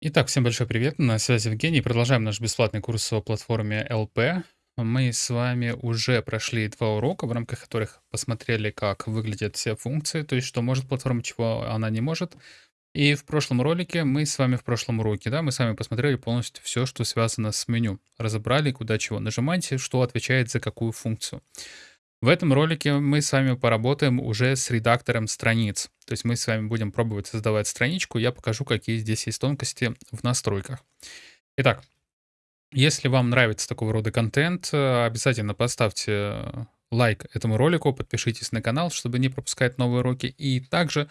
Итак, всем большой привет, на связи Евгений. Продолжаем наш бесплатный курс о платформе ЛП. Мы с вами уже прошли два урока, в рамках которых посмотрели, как выглядят все функции, то есть что может платформа, чего она не может. И в прошлом ролике мы с вами в прошлом уроке, да, мы с вами посмотрели полностью все, что связано с меню. Разобрали, куда чего нажимать, что отвечает за какую функцию. В этом ролике мы с вами поработаем уже с редактором страниц. То есть мы с вами будем пробовать создавать страничку. Я покажу, какие здесь есть тонкости в настройках. Итак, если вам нравится такого рода контент, э, обязательно поставьте лайк этому ролику, подпишитесь на канал, чтобы не пропускать новые уроки. И также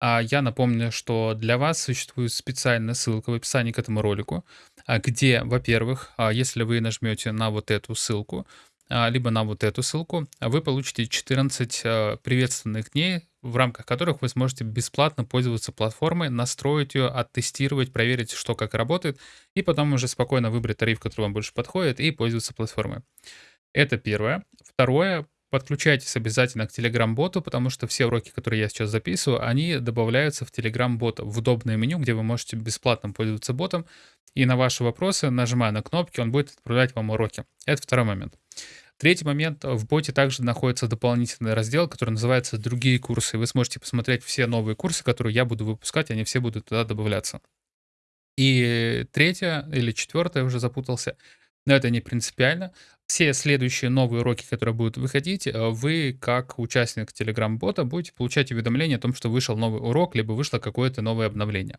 а, я напомню, что для вас существует специальная ссылка в описании к этому ролику, а, где, во-первых, а, если вы нажмете на вот эту ссылку, либо на вот эту ссылку, а вы получите 14 а, приветственных дней, в рамках которых вы сможете бесплатно пользоваться платформой, настроить ее, оттестировать, проверить, что как работает, и потом уже спокойно выбрать тариф, который вам больше подходит, и пользоваться платформой. Это первое. Второе, подключайтесь обязательно к Telegram-боту, потому что все уроки, которые я сейчас записываю, они добавляются в Telegram-бот, в удобное меню, где вы можете бесплатно пользоваться ботом, и на ваши вопросы, нажимая на кнопки, он будет отправлять вам уроки. Это второй момент. Третий момент. В боте также находится дополнительный раздел, который называется «Другие курсы». Вы сможете посмотреть все новые курсы, которые я буду выпускать, они все будут туда добавляться. И третье или четвертое, уже запутался, но это не принципиально. Все следующие новые уроки, которые будут выходить, э, вы, как участник Telegram-бота, будете получать уведомления о том, что вышел новый урок, либо вышло какое-то новое обновление.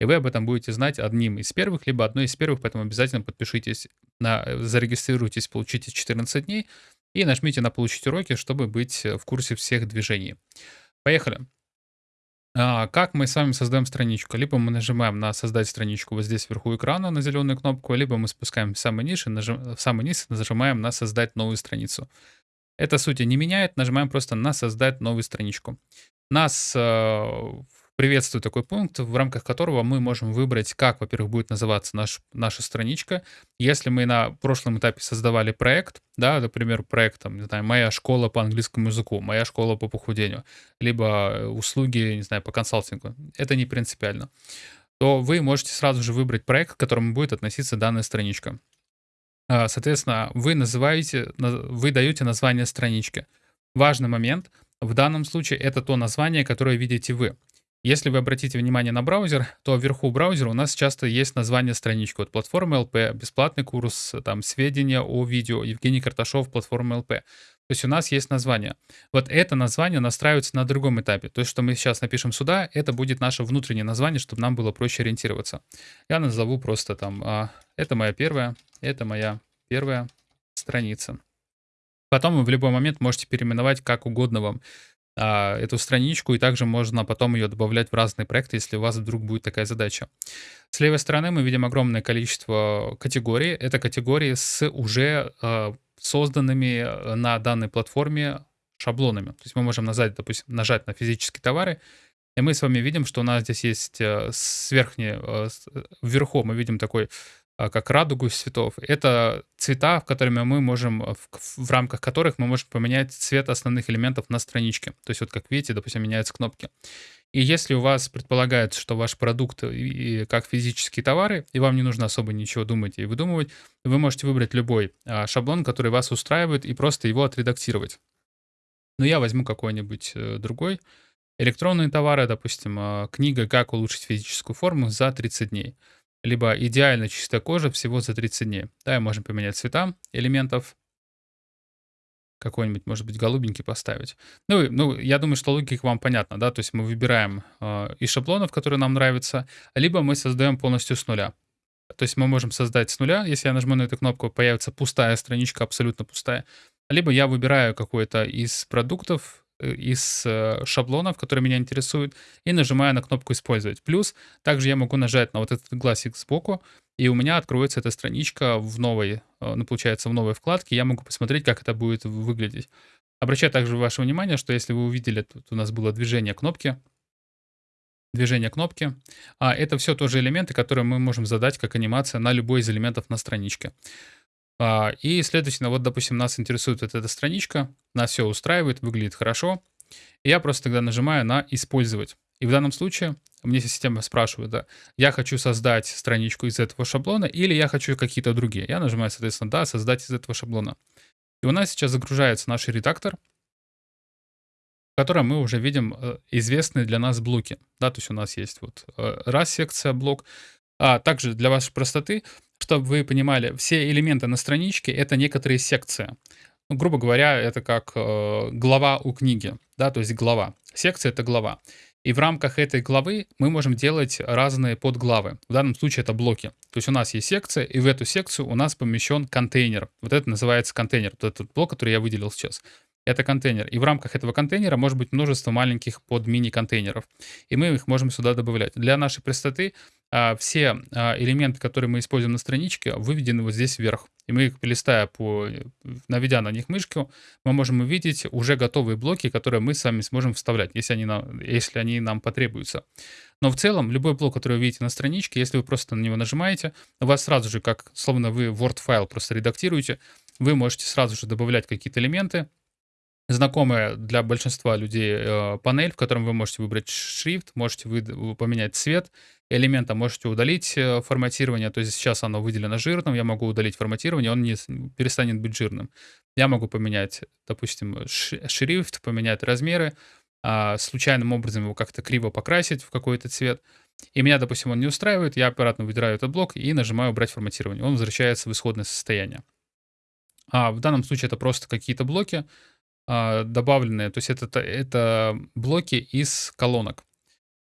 И вы об этом будете знать одним из первых, либо одной из первых, поэтому обязательно подпишитесь, на, э, зарегистрируйтесь, получите 14 дней и нажмите на «Получить уроки», чтобы быть в курсе всех движений. Поехали! А, как мы с вами создаем страничку? Либо мы нажимаем на «Создать страничку» вот здесь вверху экрана на зеленую кнопку, либо мы спускаем в самый низ и, нажим, в самый низ нажимаем на «Создать новую страницу». Это сути не меняет, нажимаем просто на «Создать новую страничку». Нас э, приветствую такой пункт, в рамках которого мы можем выбрать, как, во-первых, будет называться наш, наша страничка. Если мы на прошлом этапе создавали проект, да, например, проект, там, не знаю, «Моя школа по английскому языку», «Моя школа по похудению», либо э, услуги, не знаю, по консалтингу, это не принципиально, то вы можете сразу же выбрать проект, к которому будет относиться данная страничка. А, соответственно, вы называете, вы даете название странички. Важный момент, в данном случае это то название, которое видите вы. Если вы обратите внимание на браузер, то вверху браузера у нас часто есть название странички. Вот платформа ЛП, бесплатный курс, там сведения о видео, Евгений Карташов, платформа ЛП. То есть у нас есть название. Вот это название настраивается на другом этапе. То есть, что мы сейчас напишем сюда, это будет наше внутреннее название, чтобы нам было проще ориентироваться. Я назову просто там, а, это моя первая, это моя первая страница. Потом вы в любой момент можете переименовать как угодно вам а, эту страничку, и также можно потом ее добавлять в разные проекты, если у вас вдруг будет такая задача. С левой стороны мы видим огромное количество категорий. Это категории с уже а, созданными э, на данной платформе шаблонами. То есть мы можем нажать, допустим, нажать на физические товары, и мы с вами видим, что у нас здесь есть э, с верхней, э, вверху мы видим такой как радугу цветов. Это цвета, в которыми мы можем, в, в рамках которых мы можем поменять цвет основных элементов на страничке. То есть вот как видите, допустим, меняются кнопки. И если у вас предполагается, что ваш продукт и, как физические товары, и вам не нужно особо ничего думать и выдумывать, вы можете выбрать любой а, шаблон, который вас устраивает, и просто его отредактировать. Но я возьму какой-нибудь э, другой. Электронные товары, допустим, а, книга «Как улучшить физическую форму за 30 дней» либо идеально чистая кожа всего за 30 дней. Да, и можем поменять цвета элементов. Какой-нибудь, может быть, голубенький поставить. Ну, ну, я думаю, что логика вам понятна, да, то есть мы выбираем э, из шаблонов, которые нам нравятся, либо мы создаем полностью с нуля. То есть мы можем создать с нуля, если я нажму на эту кнопку, появится пустая страничка, абсолютно пустая. Либо я выбираю какой-то из продуктов, из э, шаблонов, которые меня интересуют, и нажимаю на кнопку «Использовать». Плюс также я могу нажать на вот этот глазик сбоку, и у меня откроется эта страничка в новой, э, ну, получается, в новой вкладке. Я могу посмотреть, как это будет выглядеть. Обращаю также ваше внимание, что если вы увидели, тут у нас было движение кнопки, движение кнопки, а это все тоже элементы, которые мы можем задать как анимация на любой из элементов на страничке. А, и, следовательно, вот, допустим, нас интересует вот эта страничка, нас все устраивает, выглядит хорошо. Я просто тогда нажимаю на «Использовать». И в данном случае мне система спрашивает, да, я хочу создать страничку из этого шаблона или я хочу какие-то другие. Я нажимаю, соответственно, да, создать из этого шаблона. И у нас сейчас загружается наш редактор, в котором мы уже видим э, известные для нас блоки. Да, то есть у нас есть вот э, раз секция блок. А также для вашей простоты, чтобы вы понимали, все элементы на страничке — это некоторые секции. Ну, грубо говоря, это как э, глава у книги, да, то есть глава. Секция — это глава. И в рамках этой главы мы можем делать разные подглавы. В данном случае это блоки. То есть у нас есть секция, и в эту секцию у нас помещен контейнер. Вот это называется контейнер, вот этот блок, который я выделил сейчас. Это контейнер. И в рамках этого контейнера может быть множество маленьких под мини-контейнеров. И мы их можем сюда добавлять. Для нашей простоты а, все а, элементы, которые мы используем на страничке, выведены вот здесь вверх. И мы листая по, наведя на них мышку, мы можем увидеть уже готовые блоки, которые мы сами сможем вставлять, если они нам, если они нам потребуются. Но в целом, любой блок, который вы видите на страничке, если вы просто на него нажимаете, у вас сразу же, как словно вы Word-файл просто редактируете, вы можете сразу же добавлять какие-то элементы, знакомая для большинства людей э, панель, в котором вы можете выбрать шрифт, можете вы, поменять цвет элемента, можете удалить э, форматирование, то есть сейчас оно выделено жирным, я могу удалить форматирование, он не перестанет быть жирным. Я могу поменять, допустим, шрифт, поменять размеры, а, случайным образом его как-то криво покрасить в какой-то цвет. И меня, допустим, он не устраивает, я аккуратно выбираю этот блок и нажимаю «Убрать форматирование». Он возвращается в исходное состояние. А в данном случае это просто какие-то блоки, добавленные, то есть это, это блоки из колонок.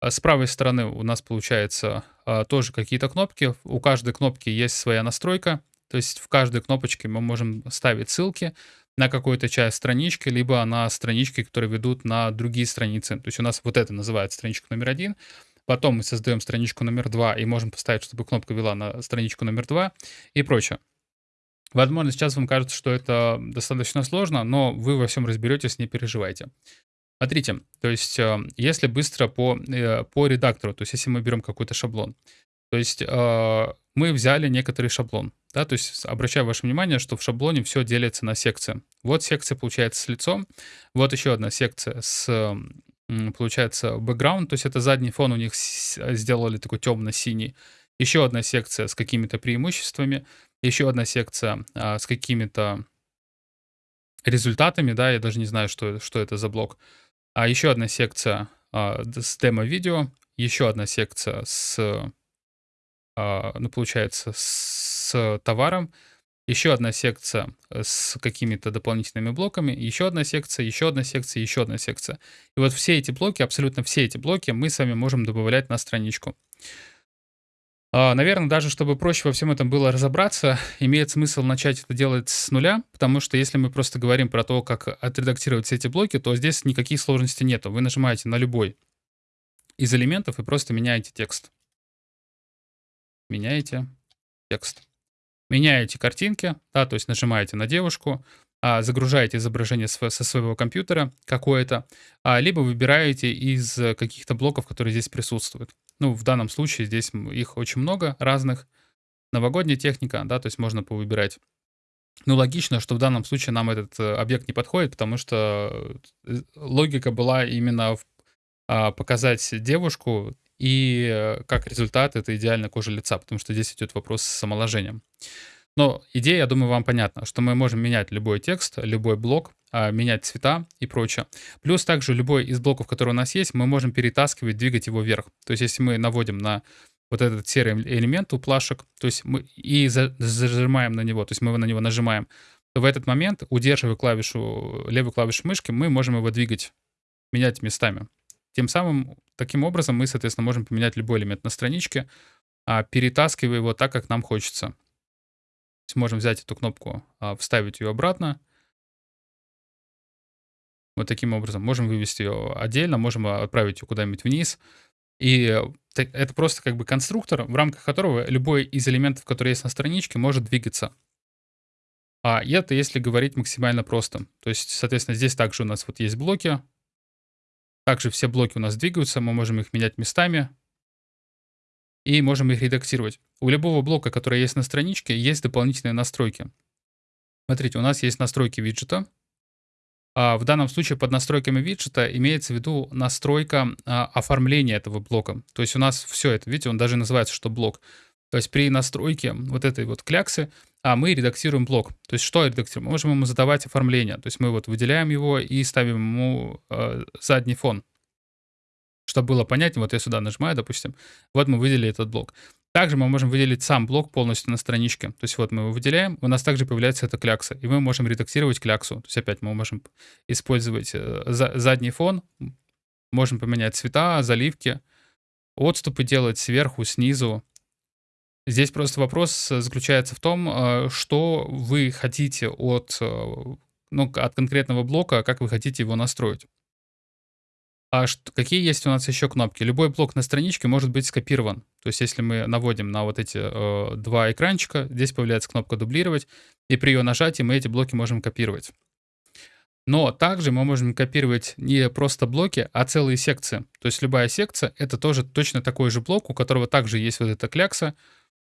А с правой стороны у нас получается а, тоже какие-то кнопки. У каждой кнопки есть своя настройка, то есть в каждой кнопочке мы можем ставить ссылки на какую-то часть странички, либо на странички, которые ведут на другие страницы. То есть у нас вот это называется страничка номер один. Потом мы создаем страничку номер два и можем поставить, чтобы кнопка вела на страничку номер два и прочее. Возможно, сейчас вам кажется, что это достаточно сложно, но вы во всем разберетесь, не переживайте. Смотрите, то есть э, если быстро по, э, по редактору, то есть если мы берем какой-то шаблон, то есть э, мы взяли некоторый шаблон, да, то есть обращаю ваше внимание, что в шаблоне все делится на секции. Вот секция получается с лицом, вот еще одна секция с, получается, бэкграунд, то есть это задний фон у них сделали такой темно-синий, еще одна секция с какими-то преимуществами, еще одна секция а, с какими-то результатами, да, я даже не знаю, что, что это за блок. А еще одна секция а, с демо-видео, еще одна секция с, а, ну, получается, с товаром, еще одна секция с какими-то дополнительными блоками, еще одна секция, еще одна секция, еще одна секция. И вот все эти блоки, абсолютно все эти блоки мы с вами можем добавлять на страничку. А, Наверное, даже чтобы проще во всем этом было разобраться, имеет смысл начать это делать с нуля, потому что если мы просто говорим про то, как отредактировать все эти блоки, то здесь никаких сложностей нету. Вы нажимаете на любой из элементов и просто меняете текст. Меняете текст. Меняете картинки, да, то есть нажимаете на девушку, а, загружаете изображение со своего компьютера какое-то, а, либо выбираете из каких-то блоков, которые здесь присутствуют. Ну, в данном случае здесь их очень много разных. Новогодняя техника, да, то есть можно повыбирать. Ну, логично, что в данном случае нам этот э, объект не подходит, потому что э, логика была именно в, а, показать девушку, и э, как результат это идеальная кожа лица, потому что здесь идет вопрос с омоложением. Но идея, я думаю, вам понятна, что мы можем менять любой текст, любой блок, менять цвета и прочее. Плюс также любой из блоков, который у нас есть, мы можем перетаскивать, двигать его вверх. То есть если мы наводим на вот этот серый элемент у плашек, то есть мы и зажимаем на него, то есть мы на него нажимаем, то в этот момент, удерживая клавишу, левую клавишу мышки, мы можем его двигать, менять местами. Тем самым, таким образом, мы, соответственно, можем поменять любой элемент на страничке, а, перетаскивая его так, как нам хочется. То есть можем взять эту кнопку, а, вставить ее обратно, вот таким образом. Можем вывести ее отдельно, можем отправить ее куда-нибудь вниз. И это просто как бы конструктор, в рамках которого любой из элементов, которые есть на страничке, может двигаться. А это если говорить максимально просто. То есть, соответственно, здесь также у нас вот есть блоки. Также все блоки у нас двигаются, мы можем их менять местами. И можем их редактировать. У любого блока, который есть на страничке, есть дополнительные настройки. Смотрите, у нас есть настройки виджета. А, в данном случае под настройками виджета имеется в виду настройка а, оформления этого блока. То есть у нас все это, видите, он даже называется, что блок. То есть при настройке вот этой вот кляксы а мы редактируем блок. То есть что редактируем? Мы можем ему задавать оформление. То есть мы вот выделяем его и ставим ему э, задний фон. Чтобы было понятно, вот я сюда нажимаю, допустим, вот мы выделили этот блок. Также мы можем выделить сам блок полностью на страничке. То есть вот мы его выделяем, у нас также появляется эта клякса, и мы можем редактировать кляксу. То есть опять мы можем использовать э, за, задний фон, можем поменять цвета, заливки, отступы делать сверху, снизу. Здесь просто вопрос э, заключается в том, э, что вы хотите от, ну, от конкретного блока, как вы хотите его настроить. А что, какие есть у нас еще кнопки? Любой блок на страничке может быть скопирован. То есть если мы наводим на вот эти э, два экранчика, здесь появляется кнопка «Дублировать», и при ее нажатии мы эти блоки можем копировать. Но также мы можем копировать не просто блоки, а целые секции. То есть любая секция — это тоже точно такой же блок, у которого также есть вот эта клякса,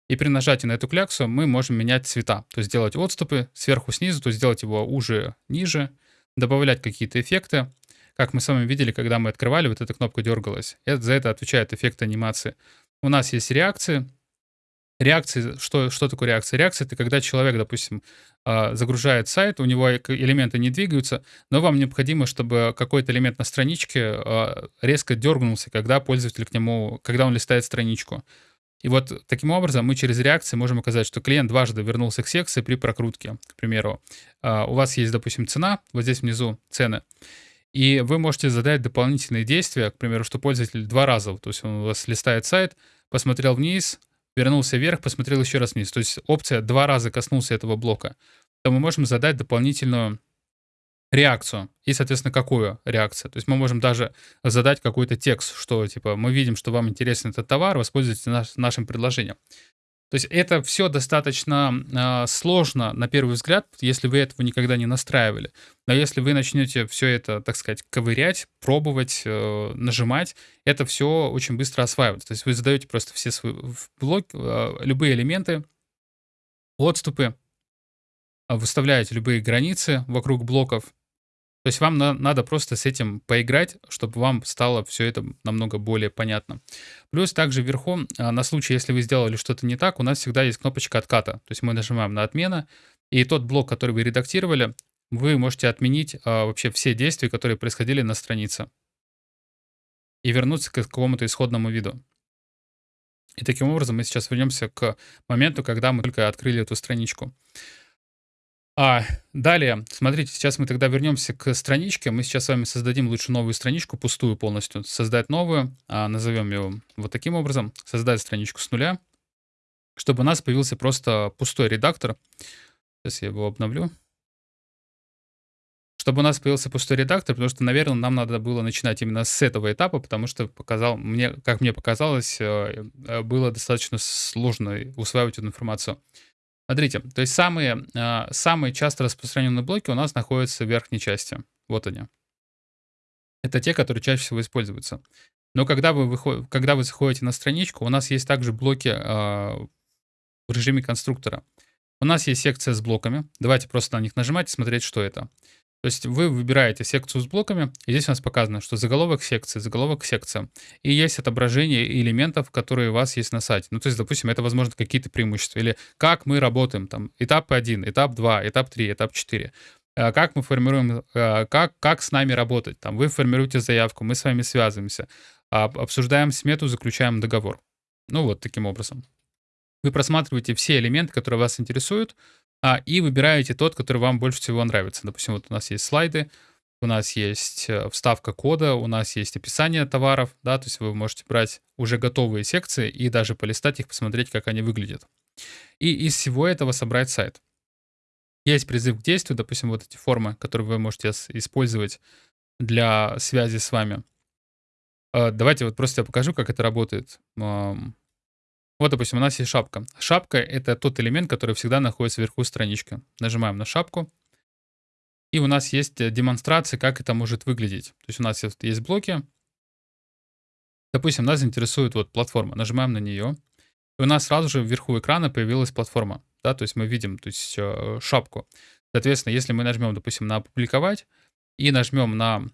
и при нажатии на эту кляксу мы можем менять цвета. То есть делать отступы сверху, снизу, то есть сделать его уже, ниже, добавлять какие-то эффекты. Как мы с вами видели, когда мы открывали, вот эта кнопка дергалась. Это, за это отвечает эффект анимации. У нас есть реакции. Реакции, что, что такое реакция? Реакция — это когда человек, допустим, а, загружает сайт, у него элементы не двигаются, но вам необходимо, чтобы какой-то элемент на страничке а, резко дергнулся, когда пользователь к нему, когда он листает страничку. И вот таким образом мы через реакции можем указать, что клиент дважды вернулся к секции при прокрутке. К примеру, а, у вас есть, допустим, цена, вот здесь внизу цены, и вы можете задать дополнительные действия, к примеру, что пользователь два раза, то есть он у вас листает сайт, посмотрел вниз, вернулся вверх, посмотрел еще раз вниз. То есть опция два раза коснулся этого блока. То мы можем задать дополнительную реакцию. И, соответственно, какую реакцию. То есть мы можем даже задать какой-то текст, что, типа, мы видим, что вам интересен этот товар, воспользуйтесь наш, нашим предложением. То есть это все достаточно э, сложно на первый взгляд, если вы этого никогда не настраивали. Но если вы начнете все это, так сказать, ковырять, пробовать, э, нажимать, это все очень быстро осваивается. То есть вы задаете просто все свои блоки, э, любые элементы, отступы, выставляете любые границы вокруг блоков, то есть вам на, надо просто с этим поиграть, чтобы вам стало все это намного более понятно. Плюс также вверху, а, на случай, если вы сделали что-то не так, у нас всегда есть кнопочка отката. То есть мы нажимаем на отмена, и тот блок, который вы редактировали, вы можете отменить а, вообще все действия, которые происходили на странице. И вернуться к какому-то исходному виду. И таким образом мы сейчас вернемся к моменту, когда мы только открыли эту страничку. А, далее, смотрите, сейчас мы тогда вернемся к страничке. Мы сейчас с вами создадим лучше новую страничку, пустую полностью. Создать новую, а, назовем ее вот таким образом. Создать страничку с нуля, чтобы у нас появился просто пустой редактор. Сейчас я его обновлю. Чтобы у нас появился пустой редактор, потому что, наверное, нам надо было начинать именно с этого этапа, потому что показал, мне, как мне показалось, э, э, было достаточно сложно усваивать эту информацию. Смотрите, то есть самые, а, самые часто распространенные блоки у нас находятся в верхней части. Вот они. Это те, которые чаще всего используются. Но когда вы, выход... когда вы заходите на страничку, у нас есть также блоки э, в режиме конструктора. У нас есть секция с блоками. Давайте просто на них нажимать и смотреть, что это. То есть вы выбираете секцию с блоками, и здесь у нас показано, что заголовок секции, заголовок секция. И есть отображение элементов, которые у вас есть на сайте. Ну, то есть, допустим, это, возможно, какие-то преимущества. Или как мы работаем, там, этап 1, этап 2, этап 3, этап 4 а как мы формируем, а, как, как с нами работать. Там, вы формируете заявку, мы с вами связываемся, обсуждаем смету, заключаем договор. Ну вот таким образом. Вы просматриваете все элементы, которые вас интересуют, а, и выбираете тот, который вам больше всего нравится. Допустим, вот у нас есть слайды, у нас есть э, вставка кода, у нас есть описание товаров, да, то есть вы можете брать уже готовые секции и даже полистать их, посмотреть, как они выглядят. И из всего этого собрать сайт. Есть призыв к действию, допустим, вот эти формы, которые вы можете использовать для связи с вами. Э, давайте вот просто я покажу, как это работает. Вот, допустим, у нас есть шапка. Шапка — это тот элемент, который всегда находится вверху странички. Нажимаем на шапку. И у нас есть э, демонстрация, как это может выглядеть. То есть у нас есть блоки. Допустим, нас интересует вот платформа. Нажимаем на нее. И у нас сразу же вверху экрана появилась платформа. Да, то есть мы видим то есть, э, шапку. Соответственно, если мы нажмем, допустим, на «Опубликовать», и нажмем на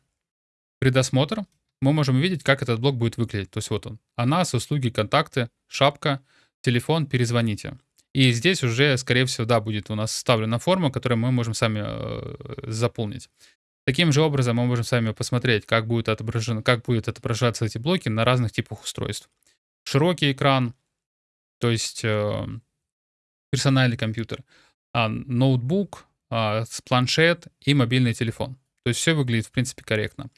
предосмотр, мы можем увидеть, как этот блок будет выглядеть. То есть вот он. Нас, услуги, контакты, шапка, телефон, перезвоните. И здесь уже, скорее всего, да, будет у нас вставлена форма, которую мы можем сами э, заполнить. Таким же образом мы можем сами посмотреть, как будет, отображено, как будет отображаться эти блоки на разных типах устройств. Широкий экран, то есть э, персональный компьютер, а, ноутбук, а, планшет и мобильный телефон. То есть все выглядит, в принципе, корректно.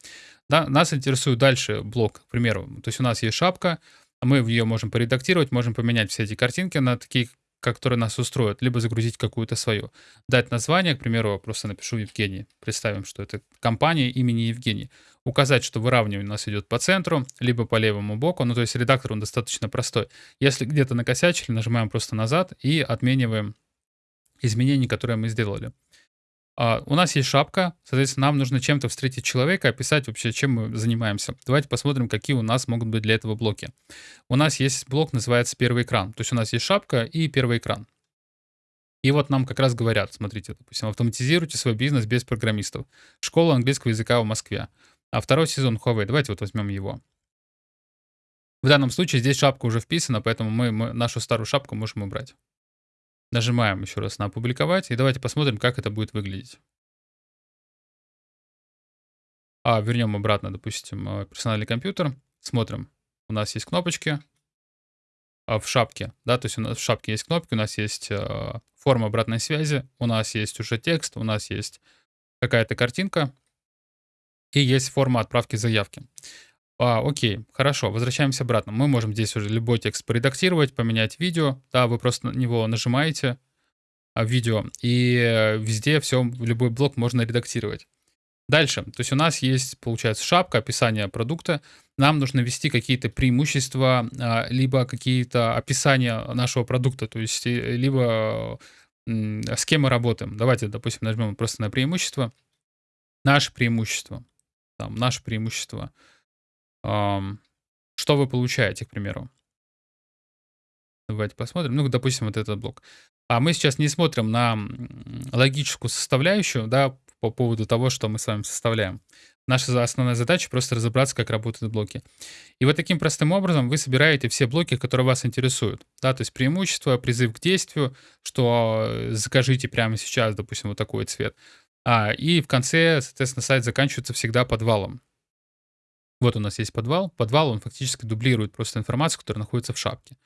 Да, нас интересует дальше блок, к примеру. То есть у нас есть шапка, мы в ее можем поредактировать, можем поменять все эти картинки на такие, которые нас устроят, либо загрузить какую-то свою. Дать название, к примеру, просто напишу Евгений. Представим, что это компания имени Евгений. Указать, что выравнивание у нас идет по центру, либо по левому боку. Ну, то есть редактор, он достаточно простой. Если где-то накосячили, нажимаем просто назад и отмениваем изменения, которые мы сделали. А, у нас есть шапка, соответственно, нам нужно чем-то встретить человека, описать вообще, чем мы занимаемся. Давайте посмотрим, какие у нас могут быть для этого блоки. У нас есть блок, называется первый экран. То есть у нас есть шапка и первый экран. И вот нам как раз говорят, смотрите, допустим, автоматизируйте свой бизнес без программистов. Школа английского языка в Москве. А второй сезон Huawei, давайте вот возьмем его. В данном случае здесь шапка уже вписана, поэтому мы, мы нашу старую шапку можем убрать. Нажимаем еще раз на «Опубликовать», и давайте посмотрим, как это будет выглядеть. А, вернем обратно, допустим, э, персональный компьютер. Смотрим. У нас есть кнопочки а в шапке, да, то есть у нас в шапке есть кнопки, у нас есть э, форма обратной связи, у нас есть уже текст, у нас есть какая-то картинка и есть форма отправки заявки. А, окей, хорошо, возвращаемся обратно. Мы можем здесь уже любой текст поредактировать, поменять видео. Да, вы просто на него нажимаете, а, видео, и э, везде все, любой блок можно редактировать. Дальше, то есть у нас есть, получается, шапка, описание продукта. Нам нужно ввести какие-то преимущества, а, либо какие-то описания нашего продукта, то есть либо с кем мы работаем. Давайте, допустим, нажмем просто на преимущество. Наше преимущество. Там, наше преимущество. Что вы получаете, к примеру? Давайте посмотрим. Ну, допустим, вот этот блок. А мы сейчас не смотрим на логическую составляющую, да, по поводу того, что мы с вами составляем. Наша основная задача просто разобраться, как работают блоки. И вот таким простым образом вы собираете все блоки, которые вас интересуют. Да, то есть преимущество, призыв к действию, что э, закажите прямо сейчас, допустим, вот такой цвет. А, и в конце, соответственно, сайт заканчивается всегда подвалом. Вот у нас есть подвал. Подвал, он фактически дублирует просто информацию, которая находится в шапке.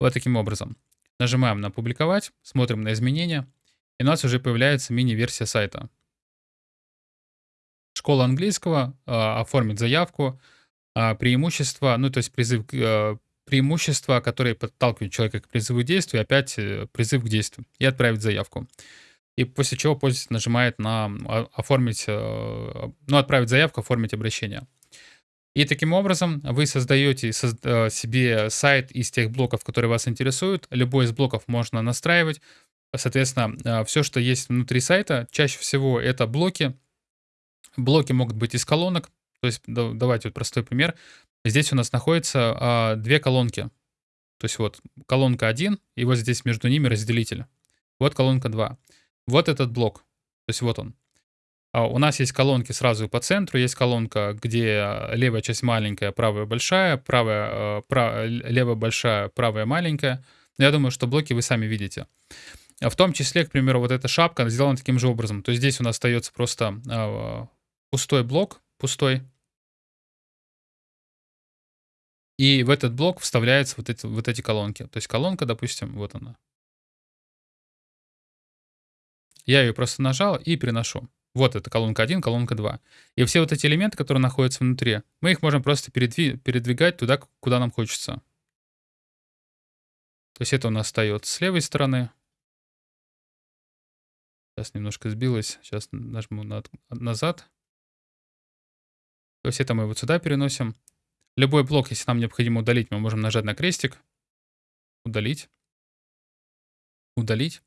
Вот таким образом. Нажимаем на «Публиковать», смотрим на изменения, и у нас уже появляется мини-версия сайта. Школа английского, э, оформить заявку, э, преимущества, ну то есть призыв, э, преимущества, которые подталкивают человека к призыву к действию, опять э, призыв к действию, и отправить заявку. И после чего пользователь нажимает на оформить, э, ну отправить заявку, оформить обращение. И таким образом вы создаете э, себе сайт из тех блоков, которые вас интересуют. Любой из блоков можно настраивать. Соответственно, э, все, что есть внутри сайта, чаще всего это блоки. Блоки могут быть из колонок. То есть, давайте вот простой пример. Здесь у нас находятся а, две колонки. То есть вот колонка 1, и вот здесь между ними разделитель. Вот колонка 2. Вот этот блок. То есть вот он. А, у нас есть колонки сразу по центру, есть колонка, где левая часть маленькая, правая большая, правая, э, прав, левая большая, правая маленькая. Я думаю, что блоки вы сами видите. В том числе, к примеру, вот эта шапка сделана таким же образом. То есть здесь у нас остается просто э, пустой блок, пустой. И в этот блок вставляются вот эти, вот эти колонки. То есть колонка, допустим, вот она. Я ее просто нажал и приношу. Вот это колонка 1, колонка 2. И все вот эти элементы, которые находятся внутри, мы их можем просто передви передвигать туда, куда нам хочется. То есть это у нас остается с левой стороны. Сейчас немножко сбилось. Сейчас нажму на, назад. То есть это мы вот сюда переносим. Любой блок, если нам необходимо удалить, мы можем нажать на крестик. Удалить. Удалить.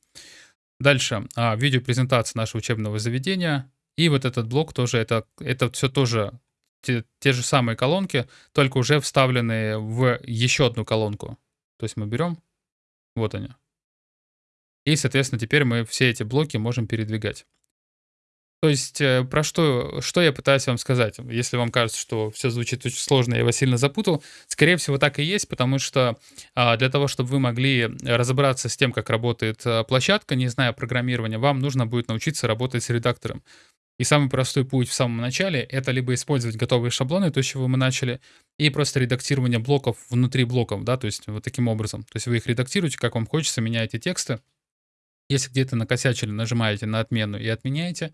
Дальше а, видеопрезентация нашего учебного заведения. И вот этот блок тоже, это, это все тоже те, те же самые колонки, только уже вставленные в еще одну колонку. То есть мы берем, вот они. И, соответственно, теперь мы все эти блоки можем передвигать. То есть, э, про что что я пытаюсь вам сказать? Если вам кажется, что всё звучит очень сложно, я вас сильно запутал, скорее всего, так и есть, потому что, а, для того, чтобы вы могли разобраться с тем, как работает, а, площадка, не зная программирования, вам нужно будет научиться работать с редактором. И самый простой путь в самом начале- это либо использовать готовые шаблоны, то, с чего мы начали, и просто редактирование блоков внутри блоков, да, то есть вот таким образом. То есть вы их редактируете, как вам хочется, меняете тексты. Если где-то накосячили, нажимаете на отмену и отменяете.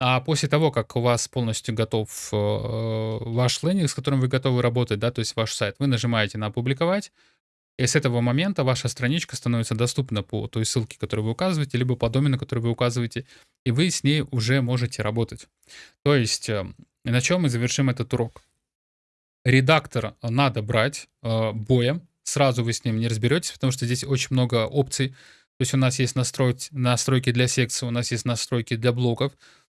А после того, как у вас полностью готов, э, ваш лендинг, с которым вы готовы работать, да, то есть ваш сайт, вы нажимаете на "Опубликовать", и с этого момента ваша страничка становится доступна по той ссылке, которую вы указываете, либо по домену, который вы указываете, и вы с ней уже можете работать. То есть, э, на чем мы завершим этот урок? Редактор надо брать, э, боем, сразу вы с ним не разберетесь, потому что здесь очень много опций. То есть у нас есть настройки для секций, у нас есть настройки для блоков.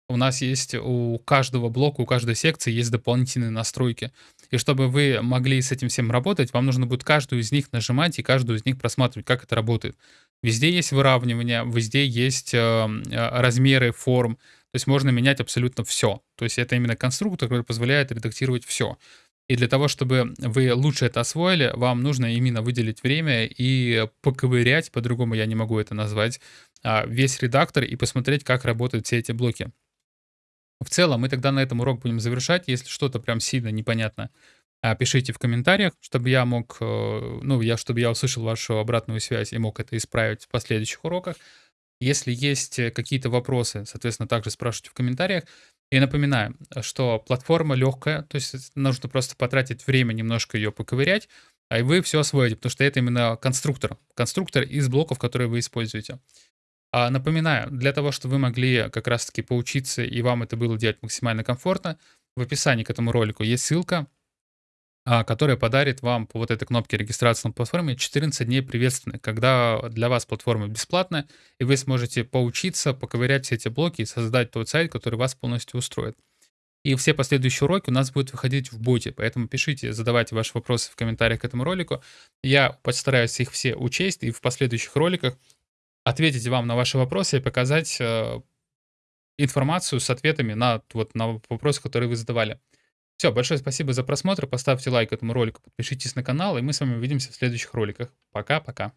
У нас есть у каждого блока, у каждой секции есть дополнительные настройки. И чтобы вы могли с этим всем работать, вам нужно будет каждую из них нажимать и каждую из них просматривать, как это работает. Везде есть выравнивание, везде есть, э, э, размеры форм, то есть можно менять абсолютно всё. То есть это именно конструктор, который позволяет редактировать всё. И для того, чтобы вы лучше это освоили, вам нужно именно выделить время и поковырять, по-другому я не могу это назвать, а, весь редактор и посмотреть, как работают все эти блоки. В целом, мы тогда на этом урок будем завершать. Если что-то прям сильно непонятно, а, пишите в комментариях, чтобы я мог, э, ну, я чтобы я услышал вашу обратную связь и мог это исправить в последующих уроках. Если есть, э, какие-то вопросы, соответственно, также спрашивайте в комментариях. И напоминаю, что платформа легкая, то есть нужно просто потратить время, немножко ее поковырять, а и вы всё освоите, потому что это именно конструктор. Конструктор из блоков, которые вы используете. А, напоминаю, для того, чтобы вы могли как раз таки поучиться и вам это было делать максимально комфортно, в описании к этому ролику есть ссылка, а, которая подарит вам по вот этой кнопке регистрации на платформе 14 дней приветственных, когда для вас платформа бесплатная, и вы сможете поучиться, поковырять все эти блоки и создать тот сайт, который вас полностью устроит. И все последующие уроки у нас будут выходить в боте, поэтому пишите, задавайте ваши вопросы в комментариях к этому ролику. Я постараюсь их все учесть и в последующих роликах ответить вам на ваши вопросы и показать, э, информацию с ответами на вот на вопросы, которые вы задавали. Всё, большое спасибо за просмотр. Поставьте лайк этому ролику, подпишитесь на канал, и мы с вами увидимся в следующих роликах. Пока-пока.